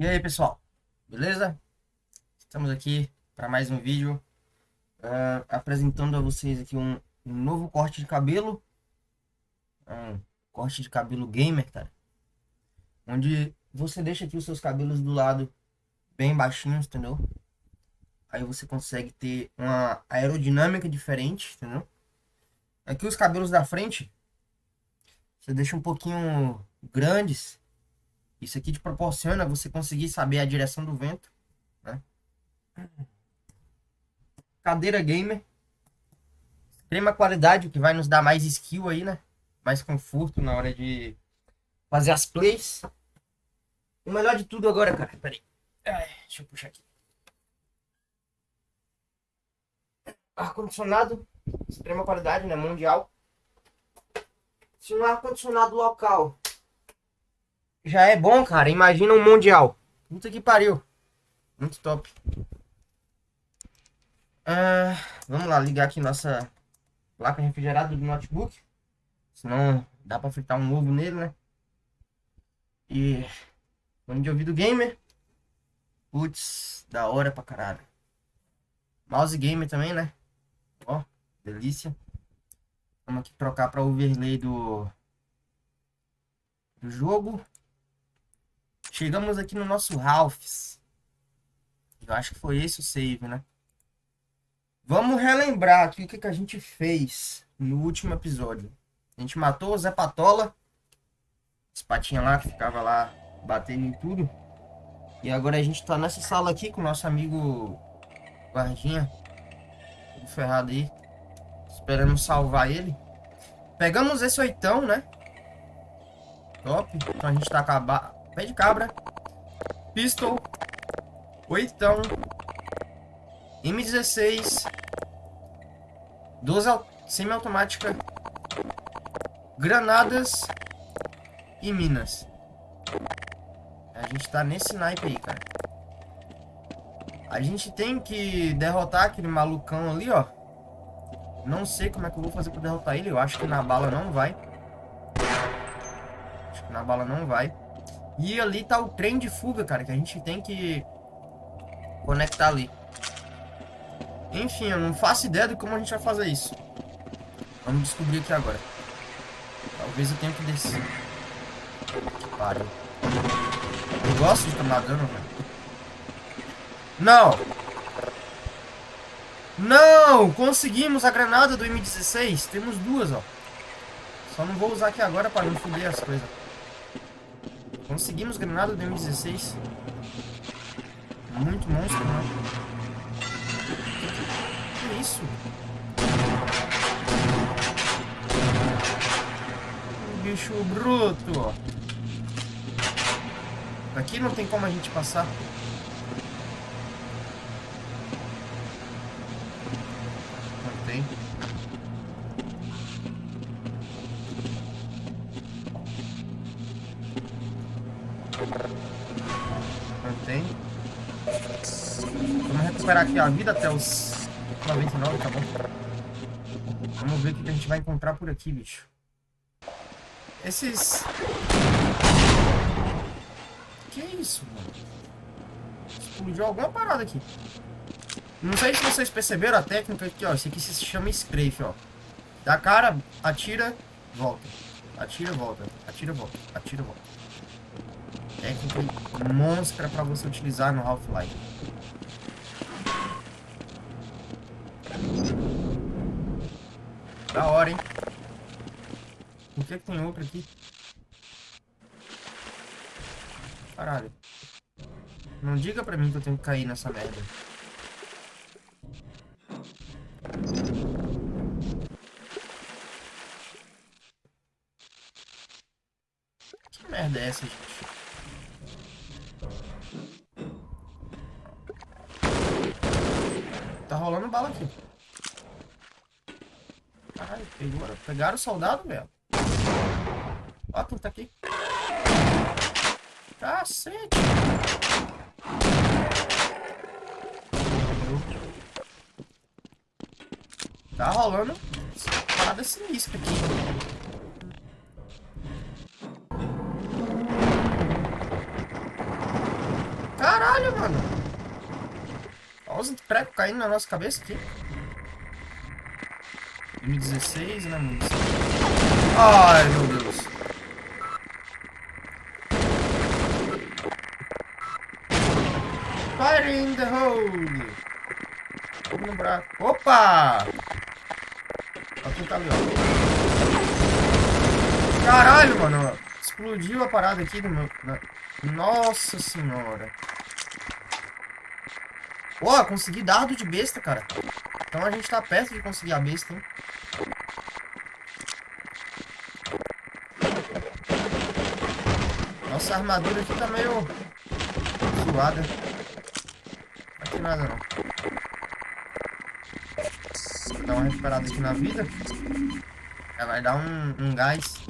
E aí, pessoal? Beleza? Estamos aqui para mais um vídeo uh, apresentando a vocês aqui um, um, novo corte de cabelo. Um corte de cabelo gamer, cara. Onde você deixa aqui os seus cabelos do lado bem baixinhos, entendeu? Aí você consegue ter uma aerodinâmica diferente, entendeu? Aqui os cabelos da frente você deixa um pouquinho grandes isso aqui te proporciona você conseguir saber a direção do vento. Né? Cadeira gamer. Extrema qualidade, que vai nos dar mais skill aí, né? Mais conforto na hora de fazer as plays. O melhor de tudo agora, cara. Peraí. deixa eu puxar aqui. Ar-condicionado. Extrema qualidade, né? Mundial. Se um ar-condicionado local já é bom, cara. Imagina um mundial. Puta que pariu. Muito top. Ah, vamos lá, ligar aqui nossa placa refrigerada do notebook. Senão dá pra fritar um ovo nele, né? E fone de ouvido gamer. Putz, da hora pra caralho. Mouse gamer também, né? Ó, delícia. Vamos aqui trocar para overlay do, do jogo. Chegamos aqui no nosso Ralphs. Eu acho que foi esse o save, né? Vamos relembrar aqui o que, que a gente fez no último episódio. A gente matou o Zé Patola. Esse patinha lá que ficava lá batendo em tudo. E agora a gente tá nessa sala aqui com o nosso amigo guardinha. Tudo ferrado aí. Esperando salvar ele. Pegamos esse oitão, né? Top. Então a gente tá acabando pé de cabra, pistol, oitão, M16, 12 semiautomática, granadas e minas. A gente tá nesse naipe aí, cara. A gente tem que derrotar aquele malucão ali, ó. Não sei como é que eu vou fazer pra derrotar ele. Eu acho que na bala não vai. Acho que na bala não vai. E ali tá o trem de fuga, cara, que a gente tem que conectar ali. Enfim, eu não faço ideia de como a gente vai fazer isso. Vamos descobrir aqui agora. Talvez eu tenha que descer. Pariu. Eu gosto de tomar dano, velho. Não! Não! Conseguimos a granada do M16. Temos duas, ó. Só não vou usar aqui agora para não foder as coisas. Conseguimos granada do M16. Muito monstro, né? Que isso? Bicho bruto. Aqui não tem como a gente passar. Recuperar aqui a vida até os 99, tá bom? Vamos ver o que a gente vai encontrar por aqui, bicho. Esses... Que isso, mano? Explodiu alguma parada aqui. Não sei se vocês perceberam a técnica aqui, ó. Esse aqui se chama strafe, ó. Dá cara, atira, volta. Atira, volta. Atira, volta. Atira, volta técnica monstra para você utilizar no Half-Life. Da hora, hein? Por que, que tem outro aqui? Caralho. Não diga pra mim que eu tenho que cair nessa merda. Que merda é essa, gente? Tá rolando bala aqui. Pegaram o soldado, velho. Ó quem tá aqui. Cacete. Tá rolando parada sinistra aqui. Caralho, mano. Olha os pregos caindo na nossa cabeça aqui. 2016, né, mano? Ai, meu Deus. Fire in the hole. Vamos no. Opa! Olha quem tá ali, ó. Caralho, mano. Explodiu a parada aqui do meu... Nossa senhora. Ó, consegui dardo de besta, cara. Então a gente tá perto de conseguir a besta, hein? Nossa armadura aqui tá meio zoada. Tem nada não. Dar uma recuperada aqui na vida. Já vai dar um, um gás.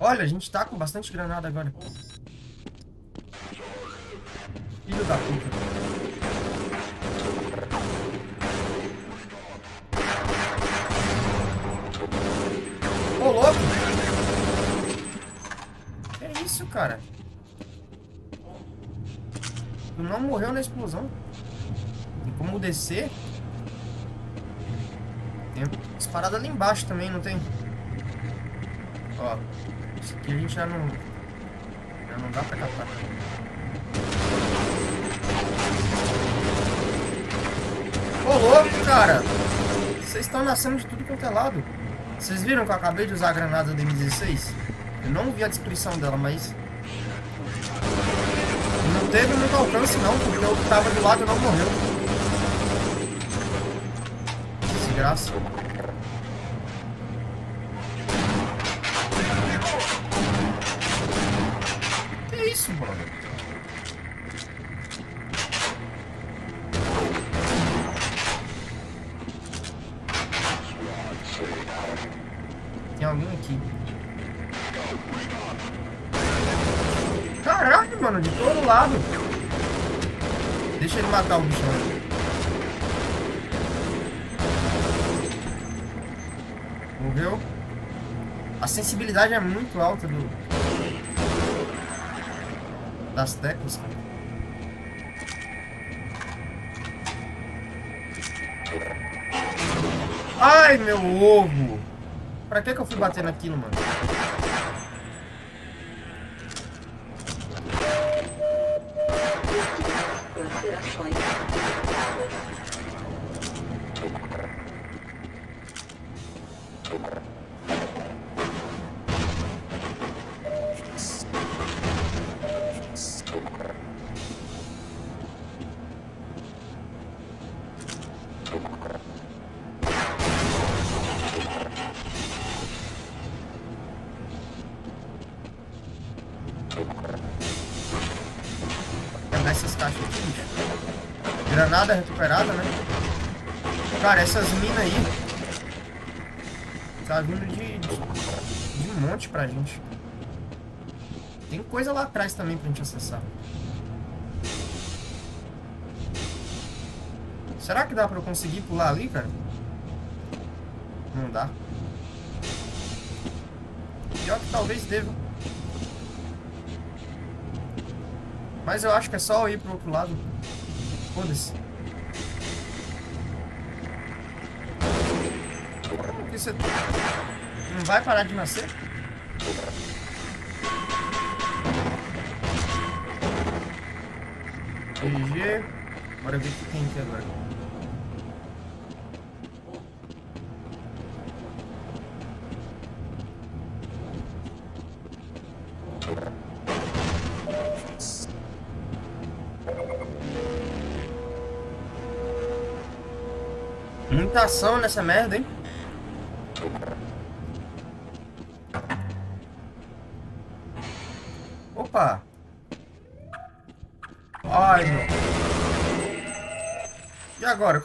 Olha, a gente tá com bastante granada agora. Filho da puta. Ô, louco! Que isso, cara? Tu não morreu na explosão? Tem como descer? Tem disparada ali embaixo também, não tem? Ó. Isso aqui a gente já não... Já não dá pra captar. Ô, louco, cara! Vocês estão nascendo de tudo quanto é lado. Vocês viram que eu acabei de usar a granada da M16? Eu não vi a descrição dela, mas... Teve muito alcance não, porque que tava do lado não morreu. Desgraça. Sensibilidade é muito alta do, das teclas, Ai, meu ovo! Pra que que eu fui bater naquilo, mano? Granada recuperada, né? Cara, essas minas aí... Tá vindo de, de, de um monte pra gente. Tem coisa lá atrás também pra gente acessar. Será que dá pra eu conseguir pular ali, cara? Não dá. Pior que talvez deva. Mas eu acho que é só ir pro outro lado. Foda-se. Não vai parar de nascer? GG. Bora ver o que tem aqui agora. Muita ação nessa merda, hein?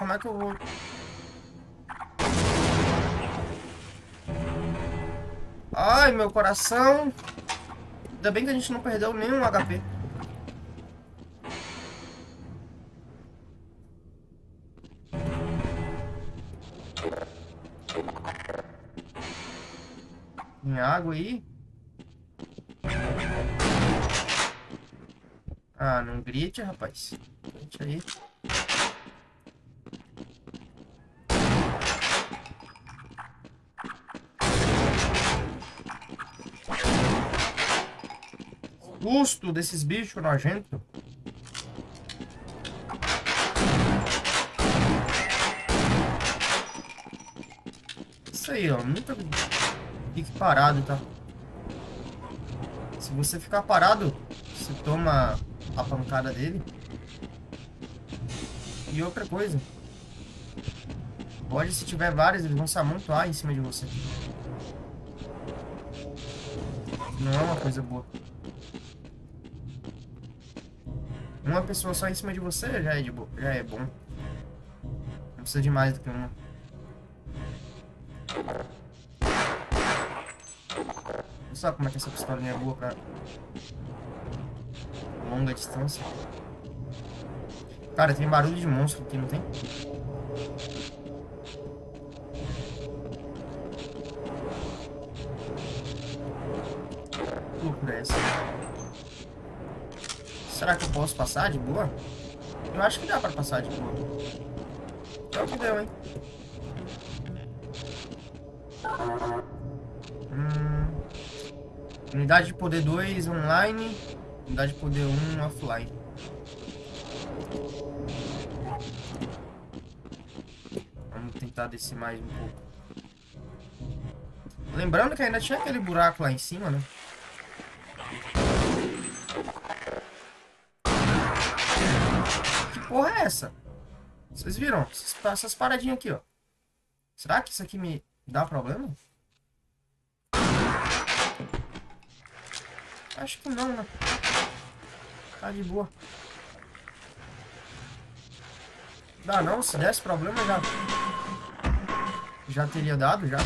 como é que eu vou... Ai, meu coração. Ainda bem que a gente não perdeu nenhum HP. Tem água aí? Ah, não grite, rapaz. Grite aí. Custo desses bichos nojentos. Isso aí, ó. Nunca fique parado, tá? Se você ficar parado, você toma a pancada dele. E outra coisa. Pode, se tiver vários, eles vão se amontoar em cima de você. Não é uma coisa boa. Uma pessoa só em cima de você já é, de já é bom. Não precisa de mais do que uma. Olha só como é que essa pistolinha é boa pra longa distância. Cara, tem barulho de monstro aqui, não tem? Será que eu posso passar de boa? Eu acho que dá pra passar de boa. É o que deu, hein? Hum... Unidade de poder 2 online. Unidade de poder 1 offline. Vamos tentar descer mais um pouco. Lembrando que ainda tinha aquele buraco lá em cima, né? Porra é essa? Vocês viram? Essas paradinhas aqui, ó. Será que isso aqui me dá problema? Acho que não, né? Tá de boa. Dá não, se desse problema já... Já teria dado, já.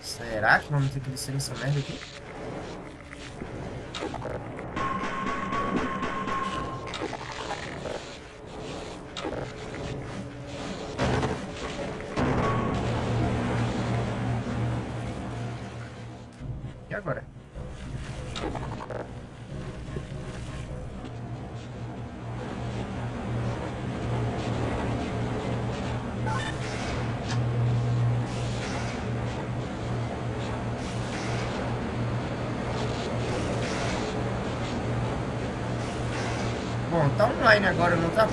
Será que vamos ter que descer nessa merda aqui? Online agora, não tá?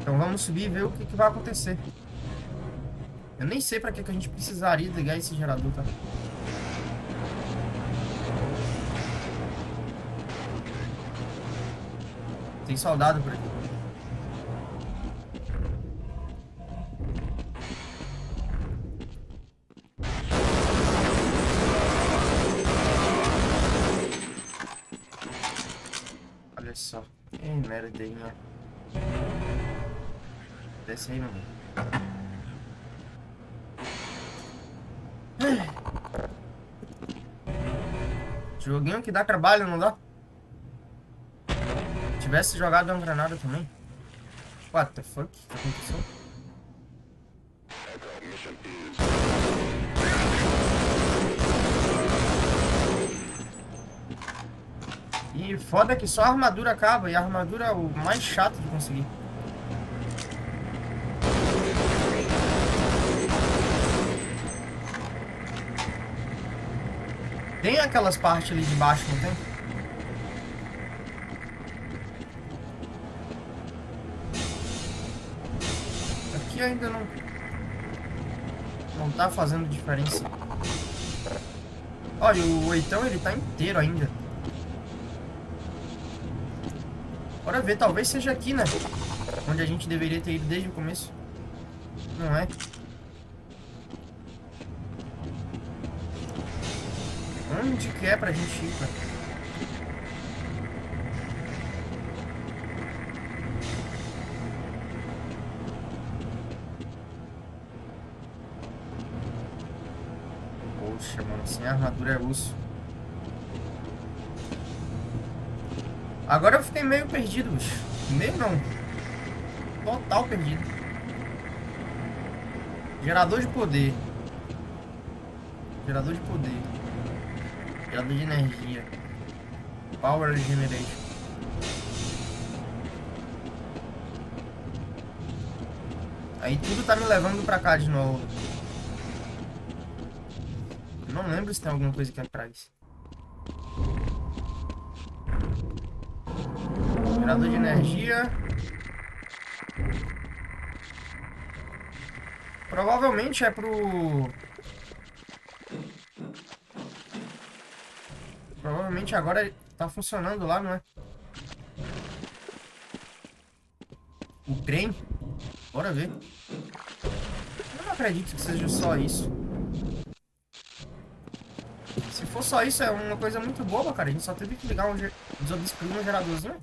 Então vamos subir e ver o que, que vai acontecer. Eu nem sei pra que, que a gente precisaria ligar esse gerador, tá? Tem soldado por aqui. Que dá trabalho, não dá? Se tivesse jogado uma granada também. What the fuck? O que aconteceu? E foda que só a armadura acaba. E a armadura é o mais chato de conseguir. Tem aquelas partes ali de baixo, não tem? Aqui ainda não... Não tá fazendo diferença. Olha, o oitão ele tá inteiro ainda. Bora ver, talvez seja aqui, né? Onde a gente deveria ter ido desde o começo. Não é? onde que é pra gente ir, cara? Poxa, mano, sem armadura é osso. Agora eu fiquei meio perdido, bicho. Meio não. Total perdido. Gerador de poder. Gerador de poder. Gerador de energia. Power Generation. Aí tudo tá me levando pra cá de novo. Não lembro se tem alguma coisa aqui atrás. Gerador de energia. Provavelmente é pro... Provavelmente agora tá funcionando lá, não é? O trem? Bora ver. Eu não acredito que seja só isso. Se for só isso, é uma coisa muito boba, cara. A gente só teve que ligar um, desobstruir um geradorzinho.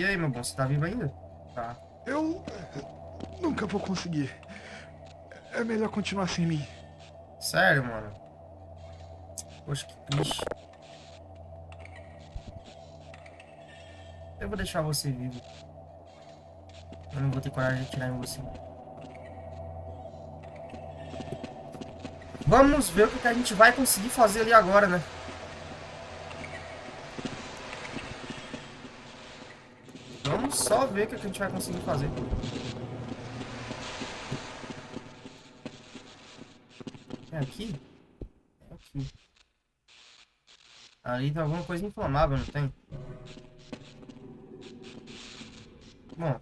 E aí, meu bom, você tá vivo ainda? Tá. Eu nunca vou conseguir. É melhor continuar sem mim. Sério, mano? Poxa, que triste. Eu vou deixar você vivo. Eu não vou ter coragem de atirar em você. Vamos ver o que a gente vai conseguir fazer ali agora, né? Só ver o que a gente vai conseguir fazer. É aqui? É aqui. Ali tem alguma coisa inflamável, não tem? Bom.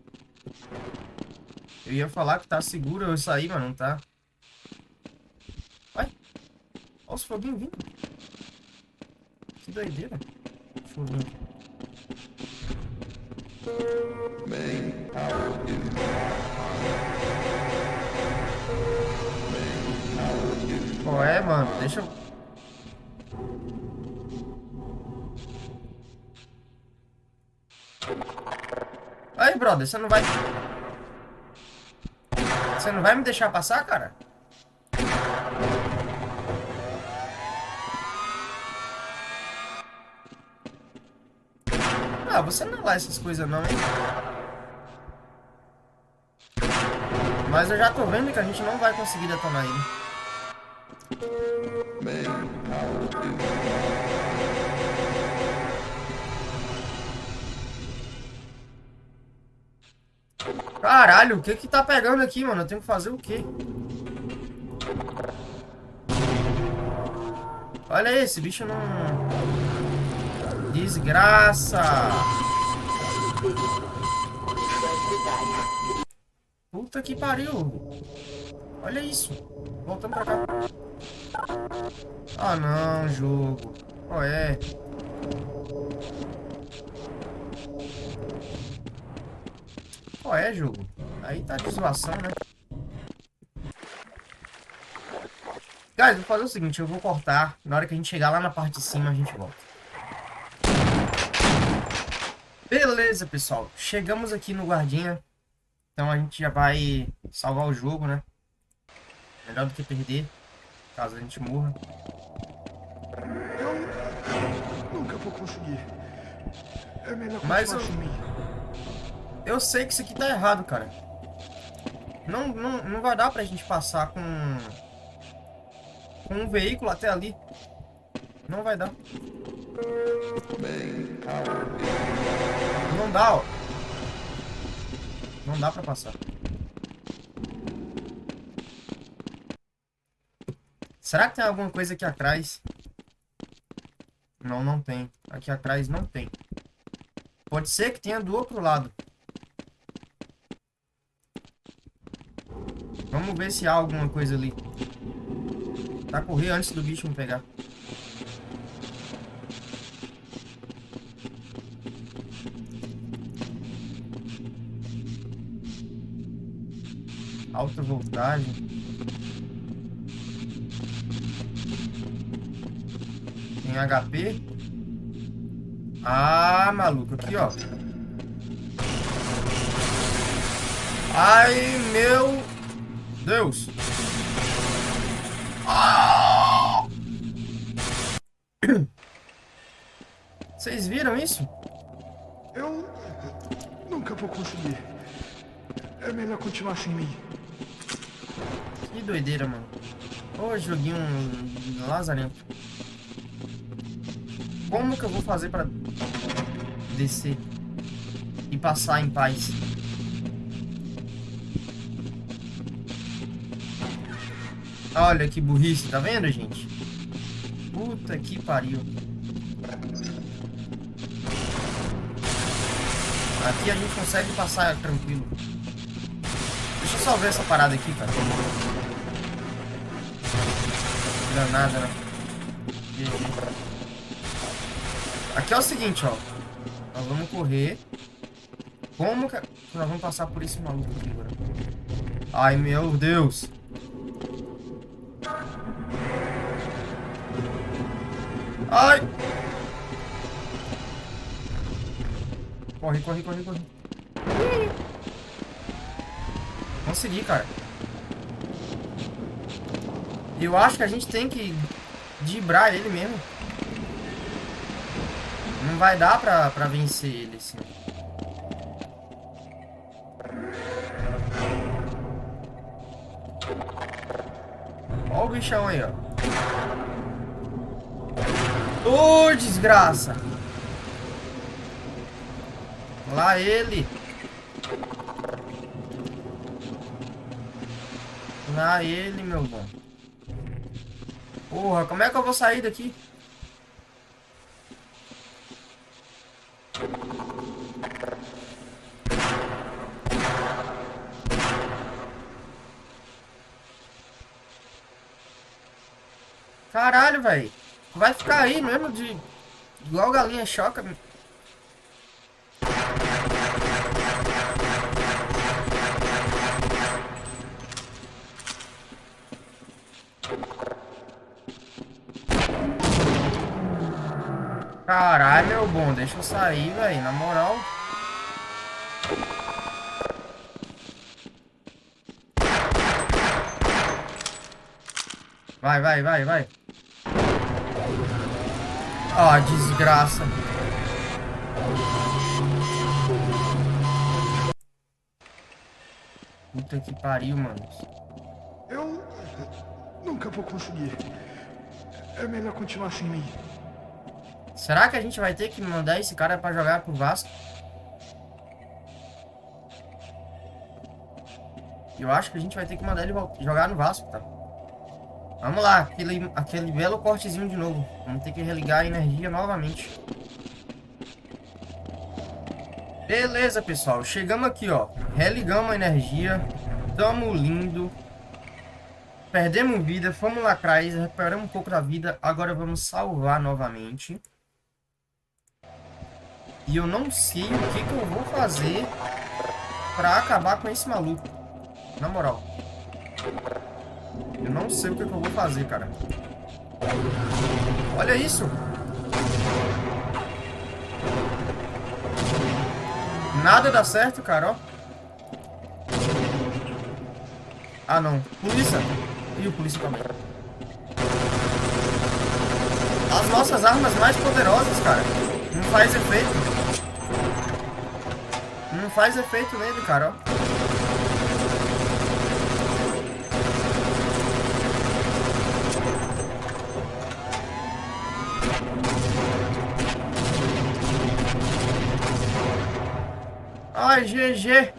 Eu ia falar que tá seguro eu sair, mas não tá. Vai. Olha os foguinhos vindo. Que doideira. Ver. Qual é, mano? Deixa eu... Aí, brother, você não vai... Você não vai me deixar passar, cara? Ah, você não lá essas coisas não, hein? Mas eu já tô vendo que a gente não vai conseguir detonar ele. Caralho, o que que tá pegando aqui, mano? Eu tenho que fazer o quê? Olha aí, esse bicho não... Desgraça! Puta que pariu! Olha isso! Voltando pra cá. Ah não, jogo. Qual é? Qual é, jogo? Aí tá de zoação, né? Guys, vou fazer o seguinte, eu vou cortar. Na hora que a gente chegar lá na parte de cima, a gente volta. Beleza, pessoal. Chegamos aqui no guardinha. Então a gente já vai salvar o jogo, né? Melhor do que perder, caso a gente morra. Eu nunca vou conseguir. É melhor Mas eu... eu sei que isso aqui tá errado, cara. Não, não, não vai dar pra gente passar com... Com um veículo até ali. Não vai dar. Não dá, ó. Não dá pra passar. Será que tem alguma coisa aqui atrás? Não, não tem. Aqui atrás não tem. Pode ser que tenha do outro lado. Vamos ver se há alguma coisa ali. Pra correr antes do bicho me pegar. Alta voltagem. Tem HP. Ah, maluco, aqui, ó. Ai, meu Deus. Vocês viram isso? Eu nunca vou conseguir. É melhor continuar sem mim. Doideira, mano. Ô, joguinho lazarento. Como que eu vou fazer pra descer e passar em paz? Olha que burrice, tá vendo, gente? Puta que pariu. Aqui a gente consegue passar tranquilo. Deixa eu só ver essa parada aqui, cara. Granada, né? Aqui é o seguinte, ó. Nós vamos correr. Como que nós vamos passar por esse maluco aqui agora? Ai, meu Deus. Ai! Corre, corre, corre, corre. Consegui, cara. Eu acho que a gente tem que dibrar ele mesmo. Não vai dar pra, pra vencer ele, assim. Olha o bichão aí, ó. Ô, oh, desgraça! Lá ele! Lá ele, meu bom. Porra, como é que eu vou sair daqui? Caralho, velho. Vai ficar aí mesmo de... Igual galinha choca. Caralho, meu bom. Deixa eu sair, velho. Na moral. Vai, vai, vai, vai. Ah, desgraça. Puta que pariu, mano. Eu nunca vou conseguir. É melhor continuar sem mim. Será que a gente vai ter que mandar esse cara pra jogar pro Vasco? Eu acho que a gente vai ter que mandar ele jogar no Vasco, tá? Vamos lá, aquele, aquele belo cortezinho de novo. Vamos ter que religar a energia novamente. Beleza, pessoal. Chegamos aqui, ó. Religamos a energia. Tamo lindo. Perdemos vida, fomos lá atrás, recuperamos um pouco da vida. Agora vamos salvar novamente. E eu não sei o que, que eu vou fazer pra acabar com esse maluco. Na moral. Eu não sei o que, que eu vou fazer, cara. Olha isso. Nada dá certo, cara, ó. Ah, não. Polícia. E o polícia também. As nossas armas mais poderosas, cara. Não faz efeito. Não faz efeito nele, cara, ó. Ai, GG.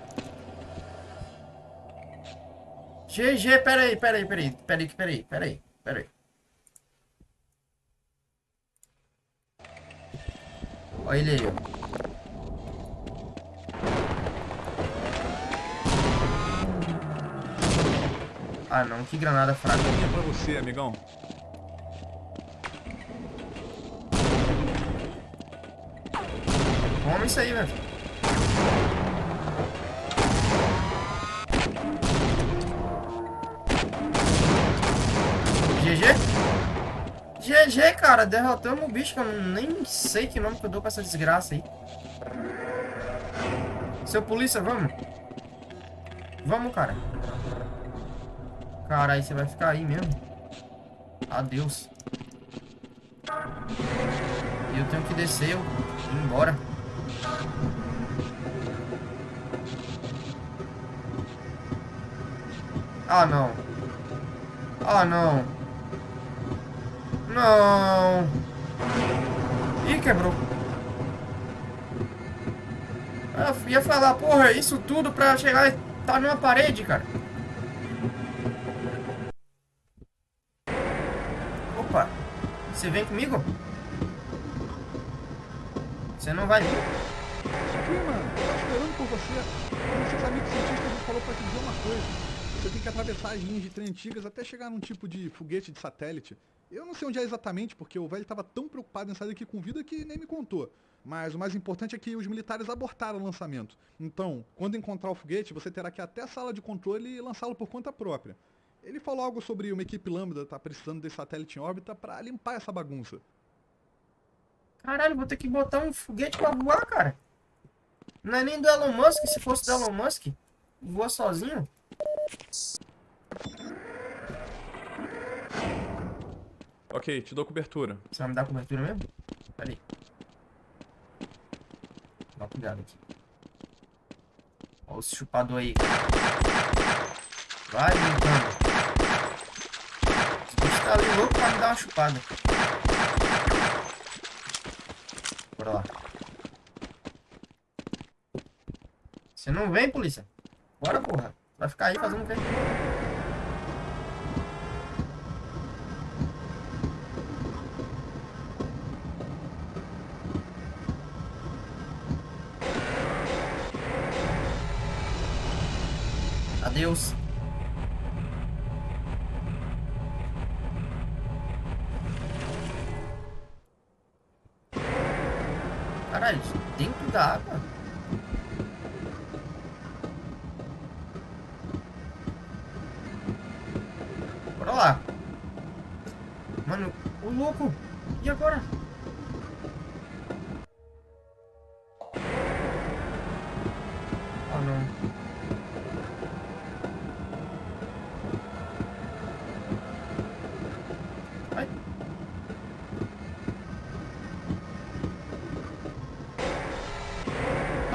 GG, peraí, peraí, peraí, peraí, peraí, peraí, peraí. Olha ele aí, ó. Ah não, que granada fraca. É pra você, amigão. Toma isso aí, velho. GG? GG, cara, derrotamos o bicho, que eu nem sei que nome que eu dou pra essa desgraça aí. Seu polícia, vamos. Vamos, cara. Caralho, você vai ficar aí mesmo. Adeus. E eu tenho que descer, eu ir embora. Ah, não. Ah, não. Não. Ih, quebrou. Eu ia falar, porra, isso tudo pra chegar e tá numa parede, cara. Opa. Você vem comigo? Você não vai? Sim, mano. Esperando por você. Um seus amigos cientistas me falou pra te dizer uma coisa. Você tem que atravessar as linhas de trem antigas até chegar num tipo de foguete de satélite. Eu não sei onde é exatamente, porque o velho estava tão preocupado em sair daqui com vida que nem me contou. Mas o mais importante é que os militares abortaram o lançamento. Então, quando encontrar o foguete, você terá que ir até a sala de controle e lançá-lo por conta própria. Ele falou algo sobre uma equipe Lambda tá precisando desse satélite em órbita para limpar essa bagunça. Caralho, vou ter que botar um foguete pra voar, cara. Não é nem do Elon Musk, se fosse do Elon Musk, voa sozinho. Ok, te dou cobertura. Você vai me dar cobertura mesmo? Pera aí. Dá uma cuidado aqui. Olha o chupador aí. Vai brincando. Tá ali louco pra me dar uma chupada. Bora lá. Você não vem, polícia? Bora, porra. Vai ficar aí fazendo o quê?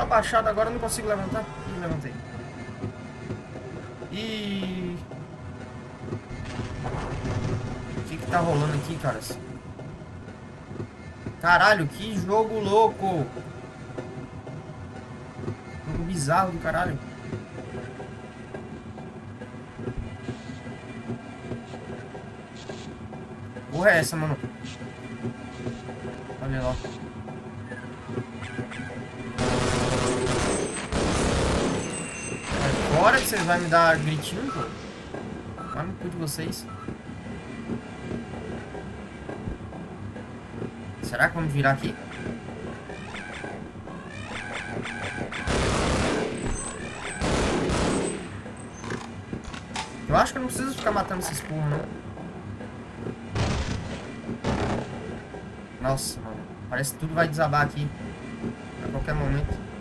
Abaixado agora, não consigo levantar. Ih, levantei. E O que que tá rolando aqui, caras? Caralho, que jogo louco! Jogo bizarro do caralho. Porra é essa, mano? Olha lá. Vocês vão me dar gritinho, pô. Vai no cu de vocês. Será que vamos virar aqui? Eu acho que eu não preciso ficar matando esses porra, não. Nossa, mano. Parece que tudo vai desabar aqui. A qualquer momento.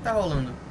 Que tá rolando?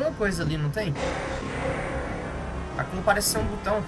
Alguma coisa ali, não tem? Aquilo parece ser um botão.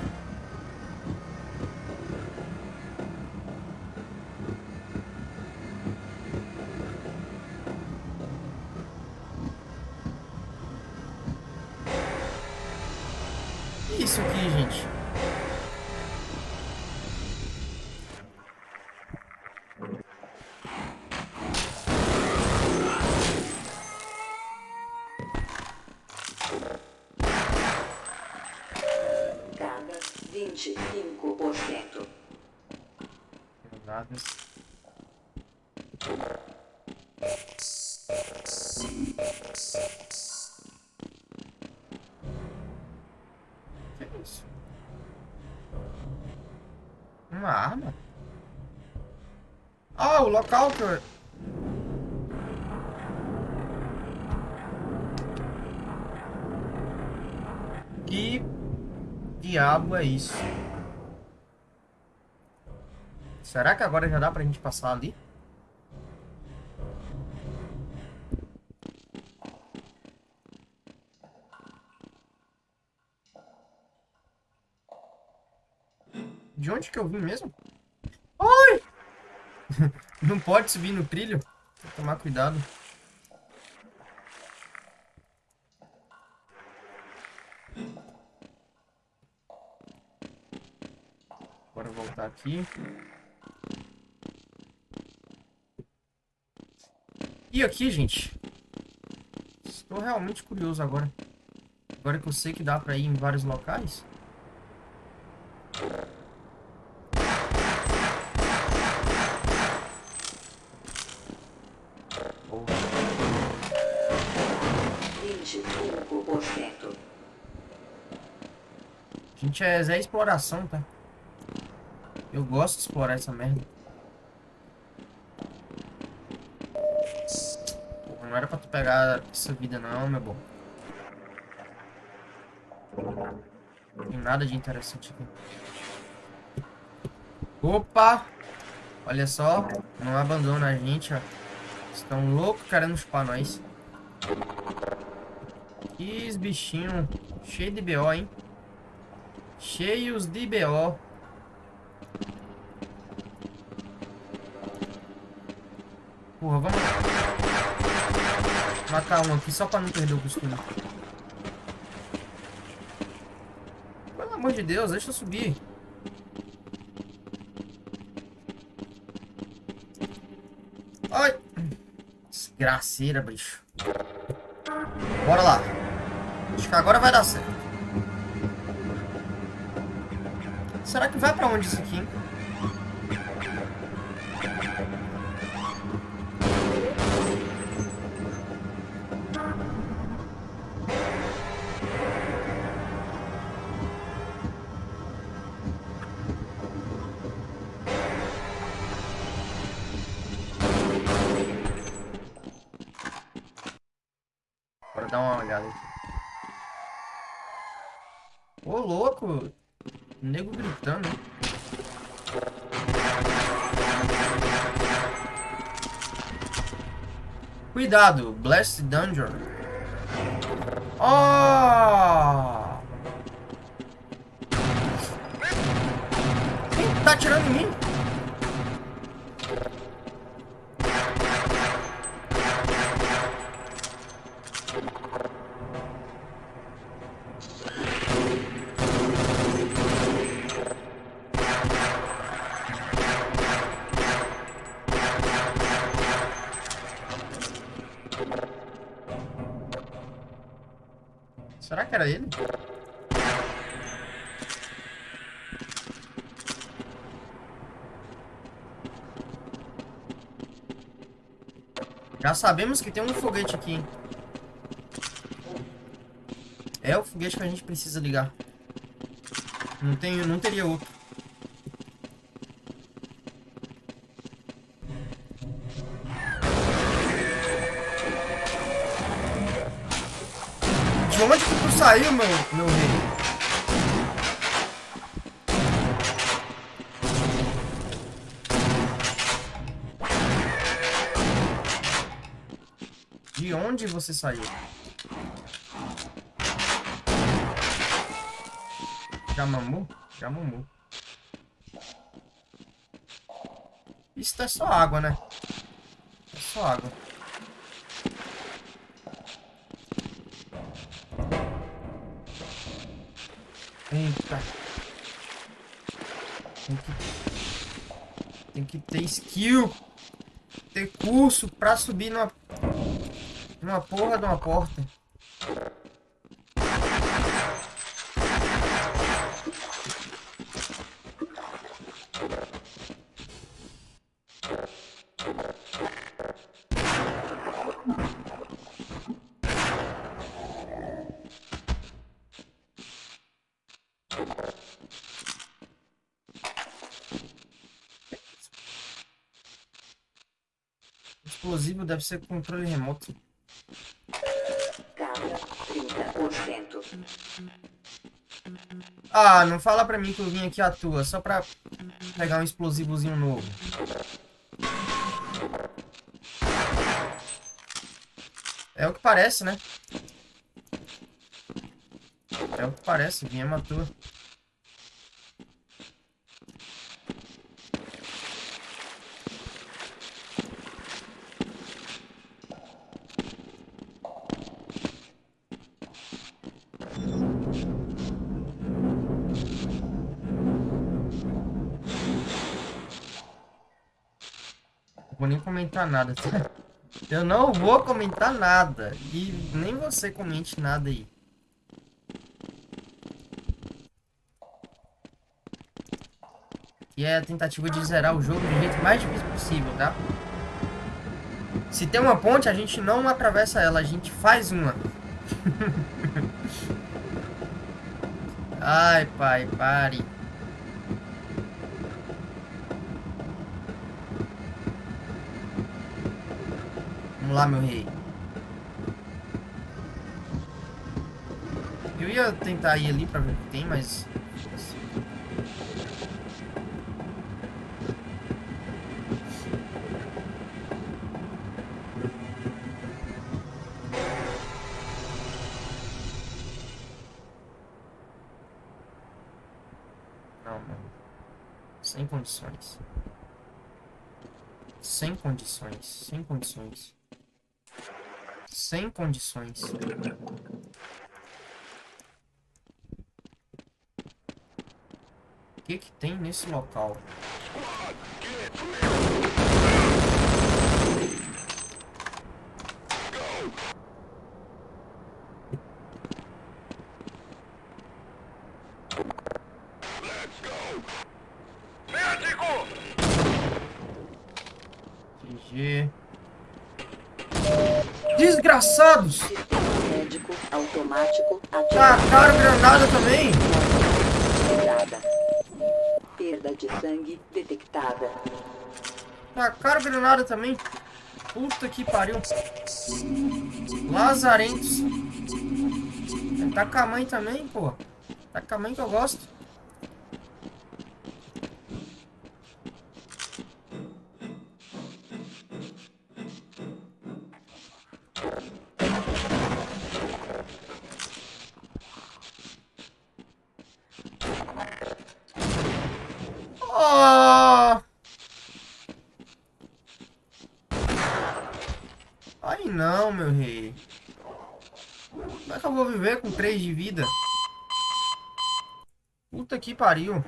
Ah, o local que diabo é isso? Será que agora já dá pra gente passar ali? De onde que eu vim mesmo? Não pode subir no trilho. Tem que tomar cuidado. Bora voltar aqui. E aqui, gente? Estou realmente curioso agora. Agora que eu sei que dá pra ir em vários locais. Gente é Zé Exploração, tá? Eu gosto de explorar essa merda. Não era pra tu pegar essa vida não, meu bom. Não tem nada de interessante aqui. Opa! Olha só, não abandona a gente, ó. Estão loucos querendo chupar nós. Que bichinhos cheio de BO, hein? Cheios de BO. Porra, vamos matar um aqui só pra não perder o costume. Pelo amor de Deus, deixa eu subir. Ai! Desgraceira, bicho. Bora lá. Acho que agora vai dar certo. Será que vai pra onde isso aqui, Cuidado, Blast Dungeon. Oh! Quem tá atirando em mim? Sabemos que tem um foguete aqui. É o foguete que a gente precisa ligar. Não, tem, não teria outro. De onde você saiu? Já mamou. Isso é só água, né? É só água. Eita. Tem que... Tem que ter skill. Ter curso pra subir numa... Numa porra de uma porta. Explosivo deve ser controle remoto. Ah, não fala pra mim que eu vim aqui à toa, só pra pegar um explosivozinho novo. É o que parece, né? É o que parece, vinha à toa. Nada, tá? Eu não vou comentar nada. E nem você comente nada aí. E é a tentativa de zerar o jogo do jeito mais difícil possível, tá? Se tem uma ponte, a gente não atravessa ela, a gente faz uma. Ai, pai, pare. Vamos lá, meu rei. Eu ia tentar ir ali pra ver o que tem, mas... Não. Sem condições. Sem condições. Sem condições. Sem condições. O que que tem nesse local? GG. Desgraçados! Sistema médico automático ativado. Tacaram granada também! Quebrada. Perda de sangue detectada. Tacaram granada também. Puta que pariu. Lazarentos. Tá com a mãe também, pô. Tá com a mãe que eu gosto. Aí não, meu rei. Como é que eu vou viver com 3 de vida? Puta que pariu.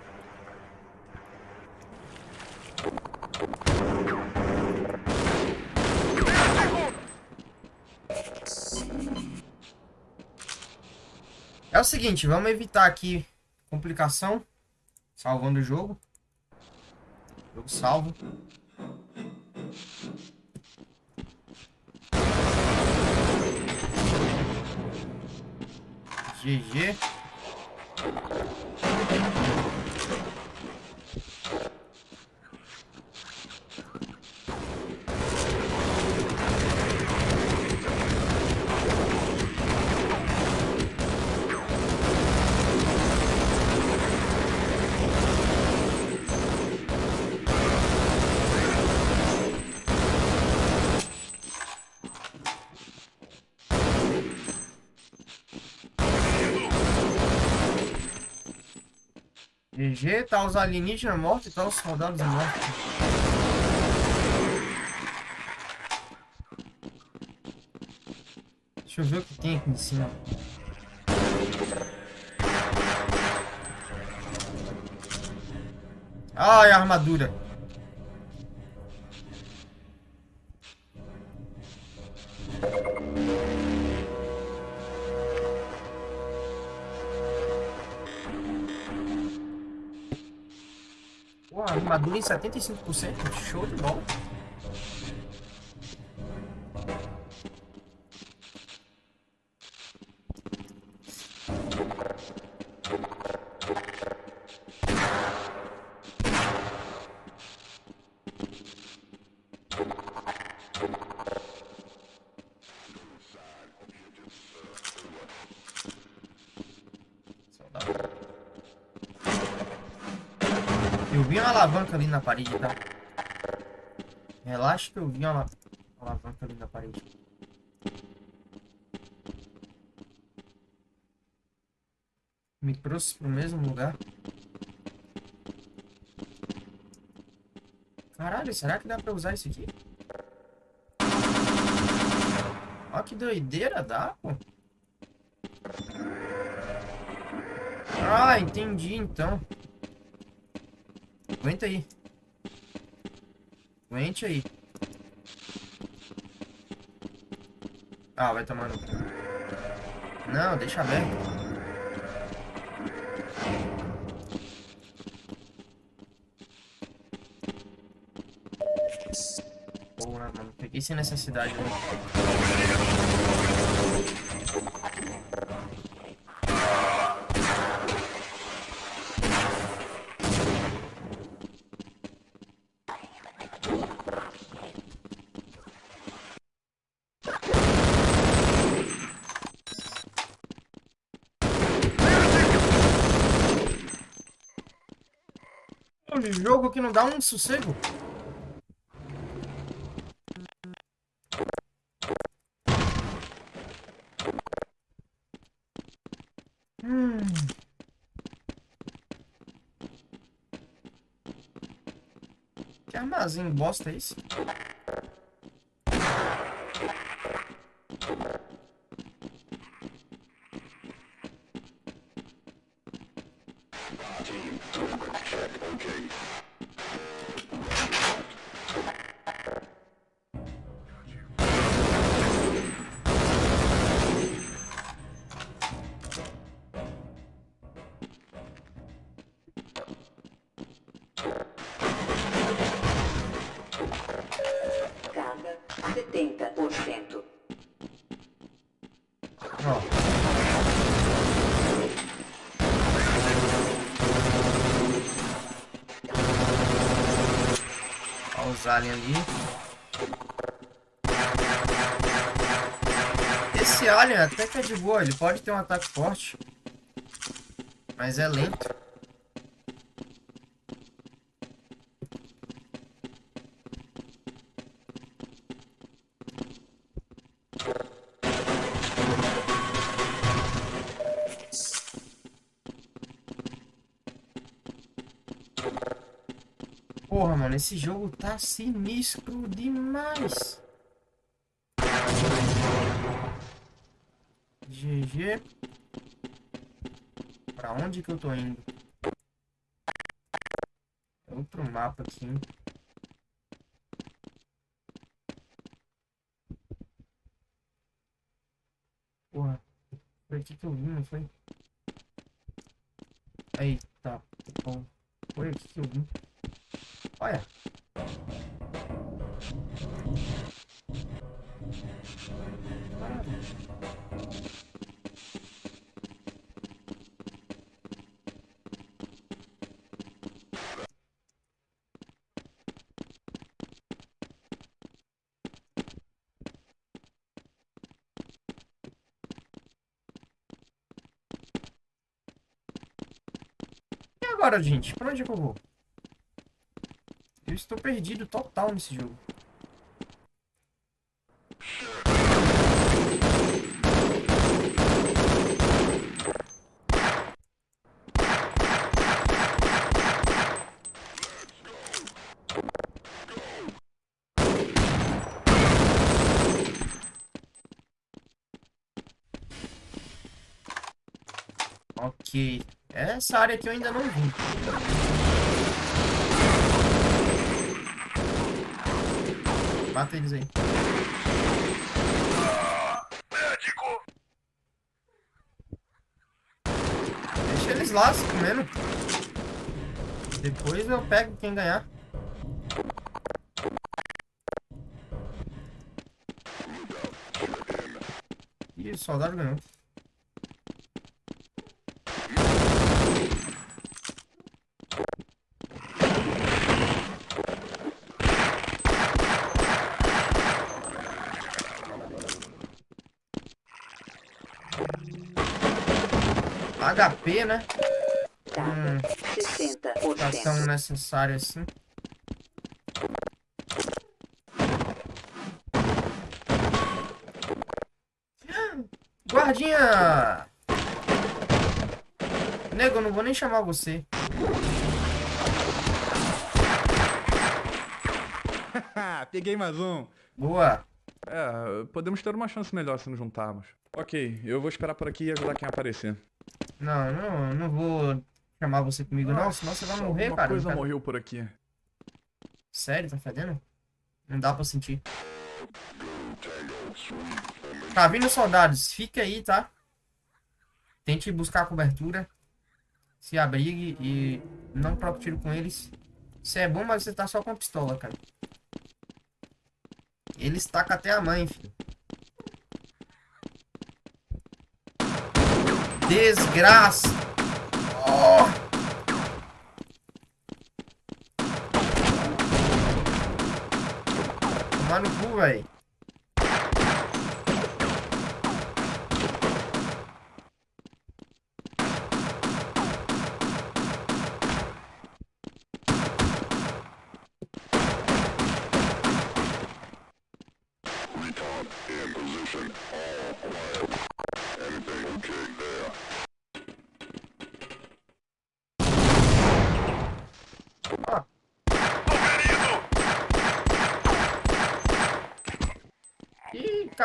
É o seguinte, vamos evitar aqui complicação. Salvando o jogo. Jogo salvo. GG. GG, tá os alienígenas mortos e tá os soldados mortos. Deixa eu ver o que tem aqui em cima. Ai, armadura. 75%. Show de bola. Eu vi uma alavanca ali na parede, tá? Relaxa que eu vi uma ala- alavanca ali na parede. Me trouxe pro mesmo lugar. Caralho, será que dá pra usar isso aqui? Ó que doideira, dá, pô. Ah, entendi então. Aguenta aí. Aguente aí. Ah, vai tomar no... Não, deixa aberto. Porra, mano. Peguei sem necessidade. Né? Jogo que não dá um sossego. Hum. Que armazém bosta é esse? 70%. Ó. Ó os aliens ali. Esse alien até que é de boa, ele pode ter um ataque forte. Mas é lento. Mano, esse jogo tá sinistro demais. GG. Pra onde que eu tô indo? É Outro mapa aqui. Porra. Foi aqui que eu vim, não foi? Eita, bom. Foi aqui que eu vim. Olha. Agora, gente? Pra onde é que eu vou? Eu estou perdido total nesse jogo. Ok. Essa área aqui eu ainda não vi. Mata eles aí. Deixa eles lá se comendo. Depois eu pego quem ganhar. Ih, soldado ganhou. HP, né? Carga. Tá tão 60%. necessário assim. Guardinha! Nego, eu não vou nem chamar você. Peguei mais um. Boa. É, podemos ter uma chance melhor se nos juntarmos. Ok, eu vou esperar por aqui e ajudar quem aparecer. Não, não, não vou chamar você comigo não, senão você vai morrer, Uma cara. coisa Tá- morreu por aqui. Sério, tá fedendo? Não dá pra sentir. Tá vindo soldados, fica aí, tá? Tente buscar a cobertura. Se abrigue e não troque tiro com eles. Isso é bom, mas você tá só com a pistola, cara. Eles tacam até a mãe, filho. Desgraça! Oh! Tomar no cu, velho.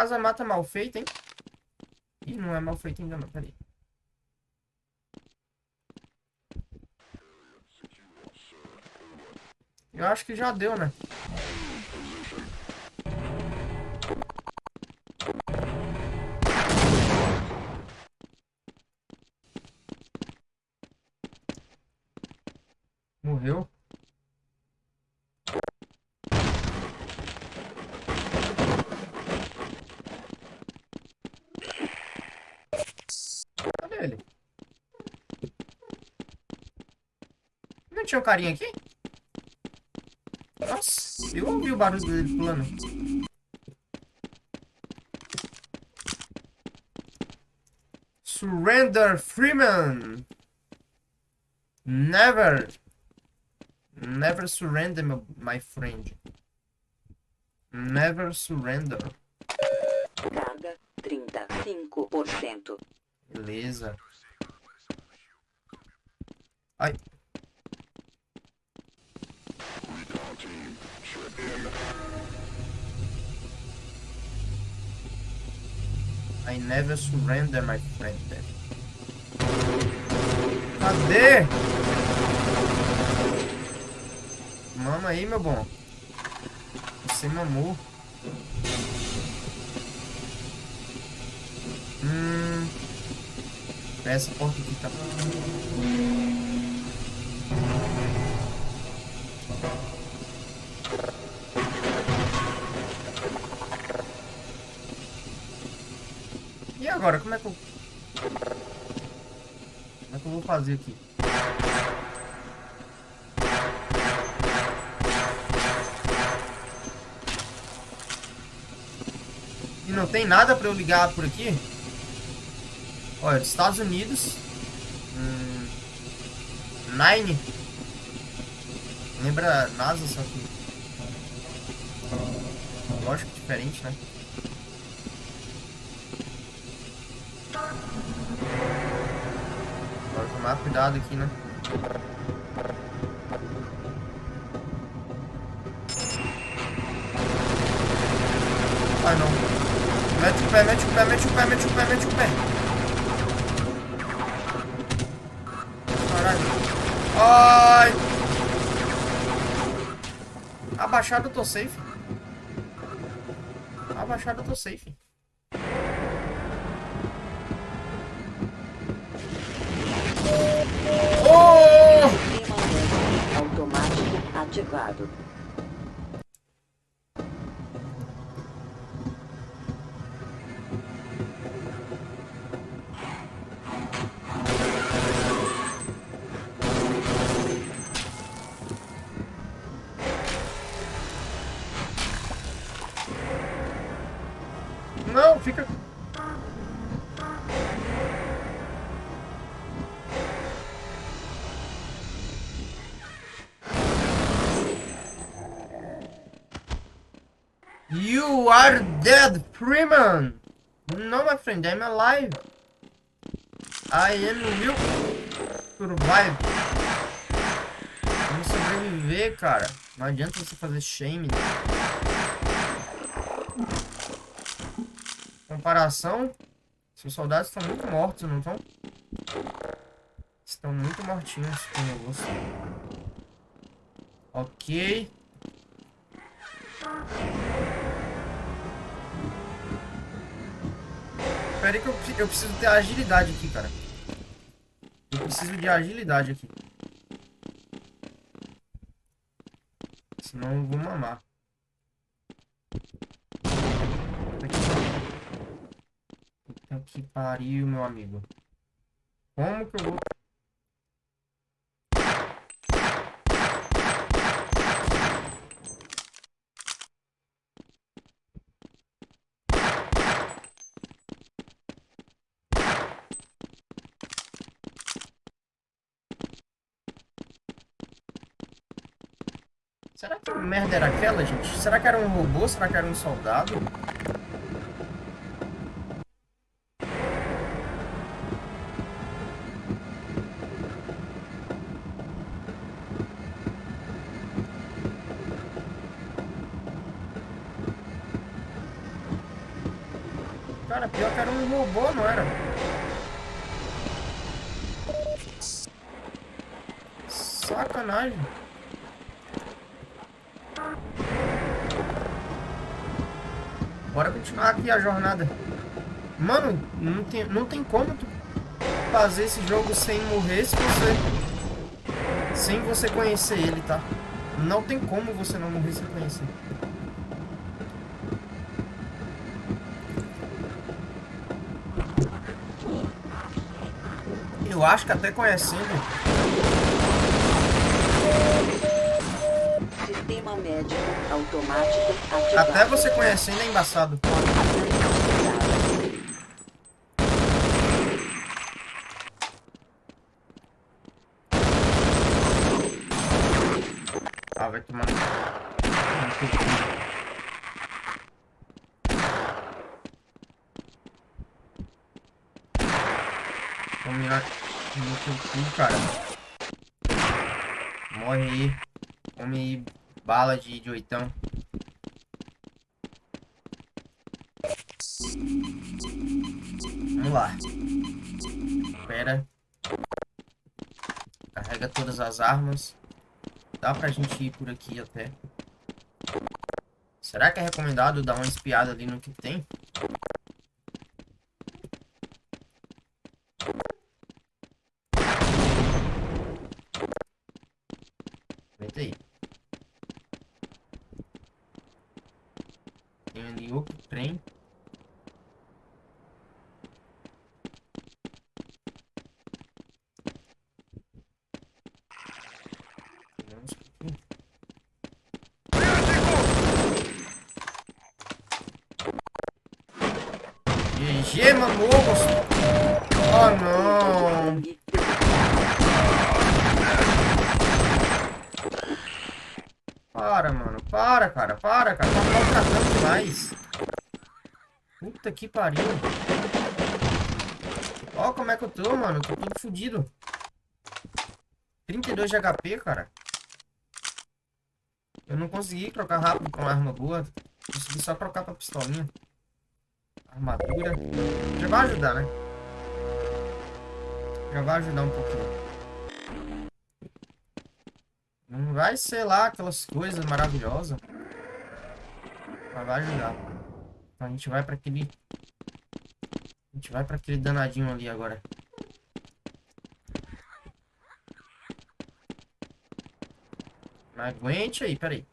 Casa mata mal feita, hein? Ih, não é mal feita ainda não, peraí. Eu acho que já deu, né? Tinha um carinha aqui? Nossa, eu ouvi o barulho dele pulando. Surrender Freeman. Never. Never surrender, my, my friend. Never surrender. Carga 35%. Beleza. I never surrender, my friend. Cadê? Mama aí, meu bom. Você mamou. Hum. Essa porta aqui tá. Agora, como é que eu. Como é que eu vou fazer aqui? E não tem nada pra eu ligar por aqui? Olha, Estados Unidos. Hum, Nine. Lembra NASA, só que. Lógico, diferente, né? Cuidado aqui, né? Ai não. Mete o pé, mete o pé, mete o pé, mete o pé, mete o pé. Ai! Abaixado eu tô safe. Abaixado eu tô safe. You are dead, Freeman! No, my friend, I'm alive. I am will survive. Vamos sobreviver, cara. Não adianta você fazer shame. Né? comparação, seus soldados estão muito mortos, não estão? Estão muito mortinhos com negócio. Ok. Aí que eu, eu preciso ter agilidade aqui, cara. Eu preciso de agilidade aqui. Senão eu vou mamar. Puta que pariu, meu amigo. Como que eu vou... Será que merda era aquela, gente? Será que era um robô? Será que era um soldado? Cara, pior que era um robô, não era? Sacanagem. Bora continuar aqui a jornada. Mano, não tem, não tem como tu fazer esse jogo sem morrer se você... Sem você conhecer ele, tá? Não tem como você não morrer sem conhecer. Eu acho que até conhecendo... Sistema médico automático ativado. Até você conhecendo é embaçado. Ah, vai tomar... no cu. Vou mirar no teu cara. Morre aí. Come aí bala de, de oitão. Vamos lá. Espera. Carrega todas as armas. Dá pra gente ir por aqui até. Será que é recomendado dar uma espiada ali no que tem? Aguenta aí. Tem ali outro trem. Vamos aqui. GG, mamogos! Oh não! Para, mano. Para, cara. Para, cara. Tá maltratando demais. Puta que pariu. Ó como é que eu tô, mano. Tô todo fudido. 32 de HP, cara. Eu não consegui trocar rápido com uma arma boa. Consegui só trocar pra pistolinha. Armadura. Já vai ajudar, né? Já vai ajudar um pouquinho. vai ser lá aquelas coisas maravilhosas. Mas vai ajudar. Então a gente vai pra aquele... A gente vai pra aquele danadinho ali agora. Mas aguente aí, peraí.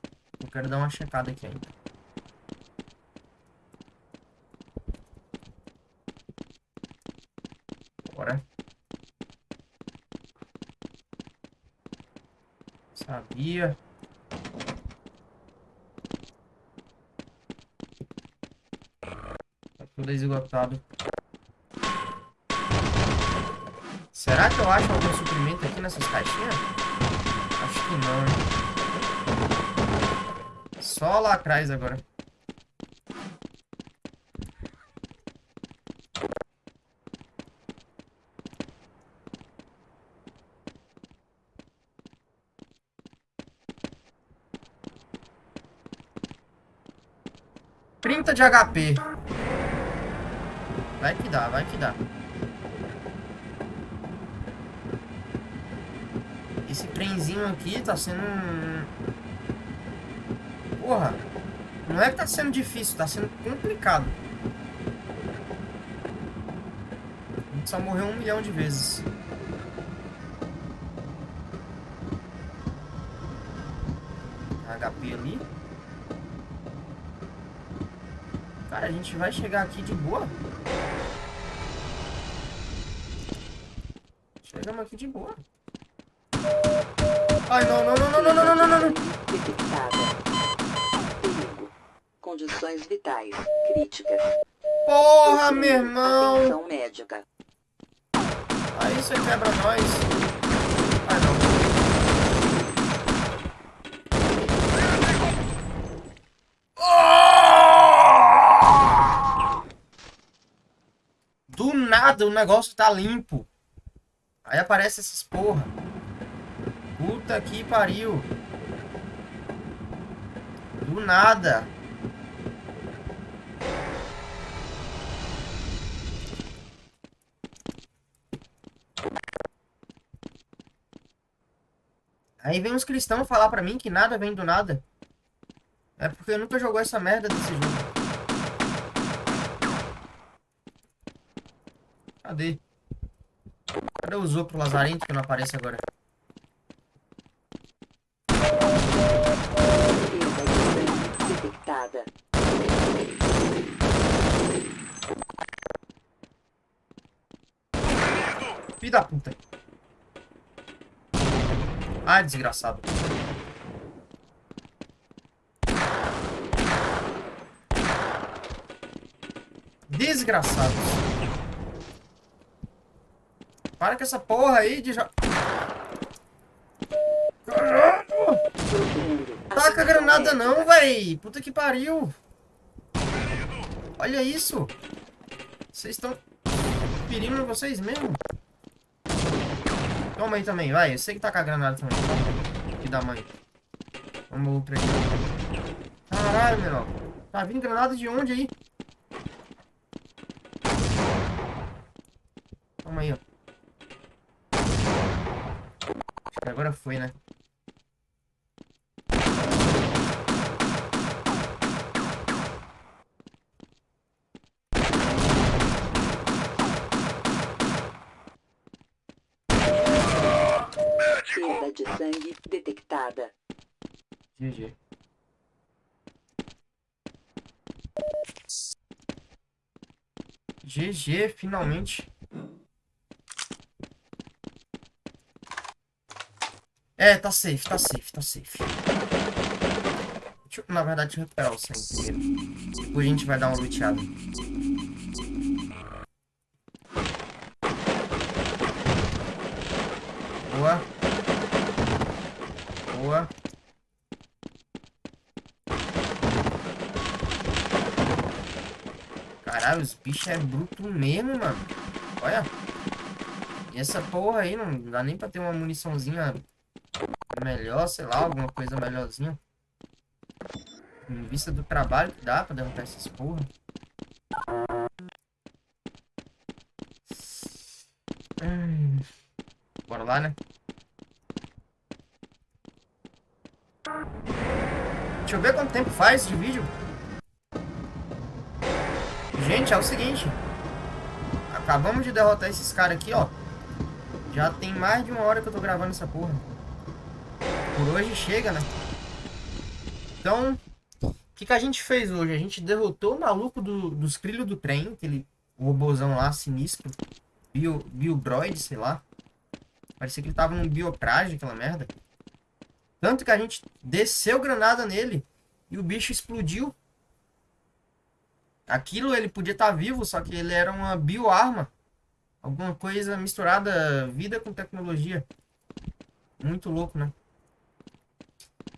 Eu quero dar uma checada aqui ainda. Bora. Sabia. Tá tudo esgotado. Será que eu acho algum suprimento aqui nessas caixinhas? Acho que não. Só lá atrás agora. Trinta de HP. Vai que dá, vai que dá. Esse trenzinho aqui tá sendo um... Porra. Não é que tá sendo difícil, tá sendo complicado. A gente só morreu um milhão de vezes. HP ali. Cara, a gente vai chegar aqui de boa. Chegamos aqui de boa. Ai, não, não, não, não, não, não, não, não, não. Perigo. Condições vitais críticas. Porra, meu irmão. Atenção médica. Aí você quebra nós. Ah, não. Do nada o negócio tá limpo. Aí aparece essas porra. Puta que pariu. Do nada. Aí vem uns cristãos falar pra mim que nada vem do nada. É porque eu nunca jogou essa merda desse jogo. Cadê? Cadê o Zopro Lazarento que não aparece agora? Perda de sangue detectada. Filho da puta. Ah, desgraçado. Desgraçado. Para com essa porra aí de já... Caralho! Taca Atenção granada não, véi. Puta que pariu. Olha isso. Vocês estão ferindo vocês mesmo? Toma aí também, vai. Eu sei que tá com a granada também. Aqui da mãe. Vamos outro aí. Caralho, menor. Tá vindo granada de onde aí? Toma aí, ó. Que agora foi, né? Detectada. GG. GG, finalmente. É, tá safe, tá safe, tá safe. Eu, na verdade, recuperar o sangue primeiro. Depois a gente vai dar uma luteada. Bichos é bruto mesmo, mano. Olha. E essa porra aí, não dá nem pra ter uma muniçãozinha melhor, sei lá, alguma coisa melhorzinha. Em vista do trabalho que dá pra derrotar essas porra. Hum. Bora lá, né? Deixa eu ver quanto tempo faz de vídeo. Gente, é o seguinte. Acabamos de derrotar esses caras aqui, ó. Já tem mais de uma hora que eu tô gravando essa porra. Por hoje chega, né? Então, o que, que a gente fez hoje? A gente derrotou o maluco do, dos trilhos do trem, aquele robôzão lá sinistro. Bio, Biobroid, sei lá. Parecia que ele tava num biotraje, aquela merda. Tanto que a gente desceu granada nele e o bicho explodiu. Aquilo ele podia estar vivo, só que ele era uma bioarma. Alguma coisa misturada vida com tecnologia. Muito louco, né?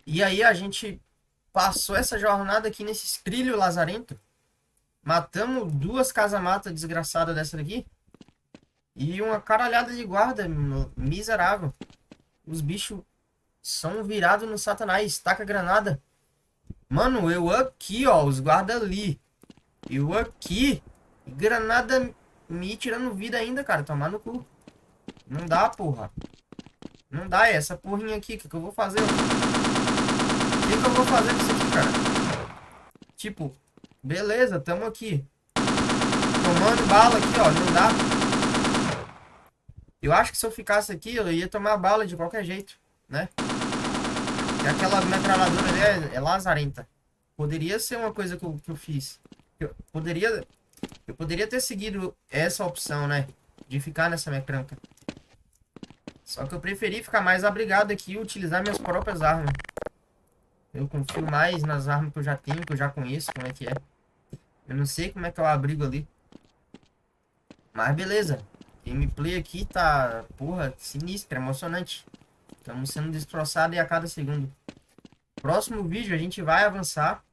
E aí a gente passou essa jornada aqui nesse trilho lazarento. Matamos duas casa-mata desgraçadas dessa daqui. E uma caralhada de guarda miserável. Os bichos são virados no satanás. Taca granada. Mano, eu aqui, ó. Os guarda ali. Eu aqui. Granada me tirando vida ainda, cara. Tomar no cu. Não dá, porra. Não dá. É essa porrinha aqui. O que, que eu vou fazer? O que, que eu vou fazer com isso aqui, cara? Tipo, beleza. Tamo aqui. Tomando bala aqui, ó. Não dá. Eu acho que se eu ficasse aqui, eu ia tomar bala de qualquer jeito, né? E aquela metralhadora ali é, é lazarenta. Poderia ser uma coisa que eu, que eu fiz. Eu poderia, eu poderia ter seguido essa opção, né? De ficar nessa mecranca. Só que eu preferi ficar mais abrigado aqui e utilizar minhas próprias armas. Eu confio mais nas armas que eu já tenho, que eu já conheço como é que é. Eu não sei como é que é o abrigo ali. Mas beleza. Gameplay aqui tá, porra, sinistro, emocionante. Estamos sendo destroçados a cada segundo. Próximo vídeo a gente vai avançar.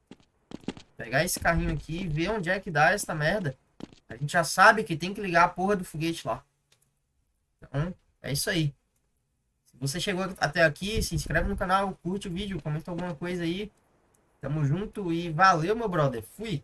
Pegar esse carrinho aqui e ver onde é que dá essa merda. A gente já sabe que tem que ligar a porra do foguete lá. Então, é isso aí. Se você chegou até aqui, se inscreve no canal, curte o vídeo, comenta alguma coisa aí. Tamo junto e valeu, meu brother. Fui!